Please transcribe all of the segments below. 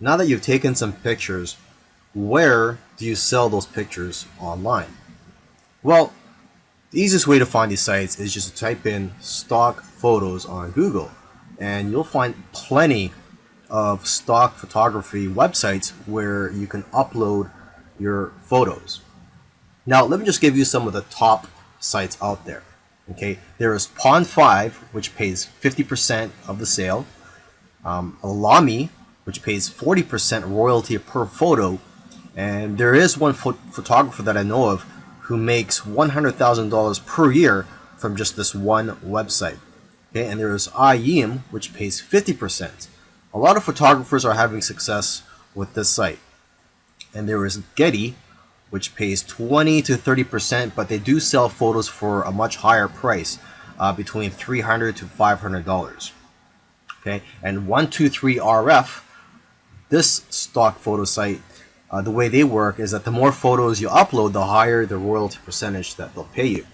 Now that you've taken some pictures, where do you sell those pictures online? Well, the easiest way to find these sites is just to type in stock photos on Google and you'll find plenty of stock photography websites where you can upload your photos. Now let me just give you some of the top sites out there. Okay, there is Pond5, which pays 50% of the sale. Um, Alamy, which pays 40% royalty per photo. And there is one pho photographer that I know of who makes $100,000 per year from just this one website. Okay, and there is EyeEm, which pays 50%. A lot of photographers are having success with this site. And there is Getty, which pays 20 to 30%, but they do sell photos for a much higher price, uh, between 300 to $500. Okay, and 123RF, this stock photo site, uh, the way they work is that the more photos you upload, the higher the royalty percentage that they'll pay you.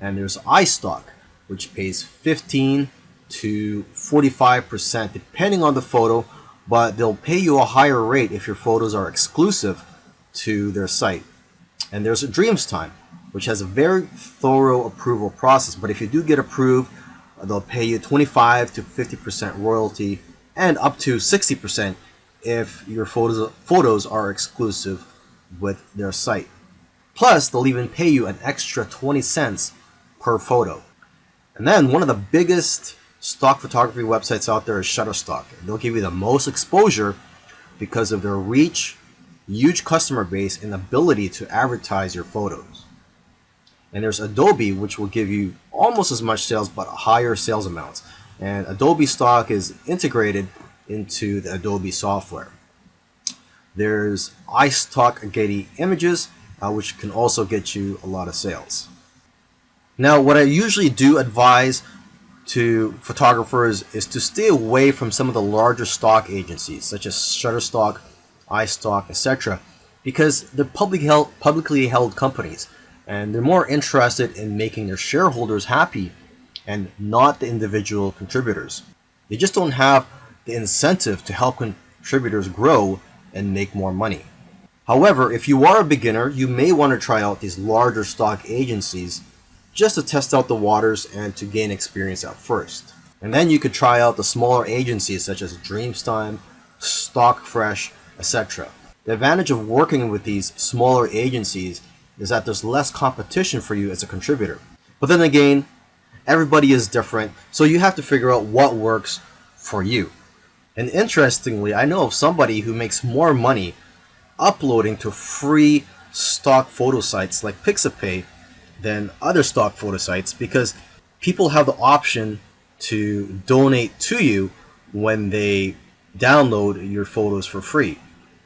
And there's iStock, which pays 15 to 45% depending on the photo, but they'll pay you a higher rate if your photos are exclusive to their site. And there's Dreamstime, which has a very thorough approval process, but if you do get approved, they'll pay you 25 to 50% royalty and up to 60% if your photos, photos are exclusive with their site. Plus, they'll even pay you an extra 20 cents per photo. And then one of the biggest stock photography websites out there is Shutterstock. They'll give you the most exposure because of their reach, huge customer base, and ability to advertise your photos. And there's Adobe, which will give you almost as much sales but higher sales amounts. And Adobe stock is integrated into the Adobe software. There's iStock Getty Images, uh, which can also get you a lot of sales. Now, what I usually do advise to photographers is to stay away from some of the larger stock agencies, such as Shutterstock, iStock, etc., because they're public held, publicly held companies, and they're more interested in making their shareholders happy and not the individual contributors. They just don't have the incentive to help contributors grow and make more money. However, if you are a beginner, you may want to try out these larger stock agencies just to test out the waters and to gain experience at first. And then you could try out the smaller agencies such as Dreamstime, Stockfresh, etc. The advantage of working with these smaller agencies is that there's less competition for you as a contributor. But then again, everybody is different, so you have to figure out what works for you. And interestingly, I know of somebody who makes more money uploading to free stock photo sites like Pixabay than other stock photo sites because people have the option to donate to you when they download your photos for free.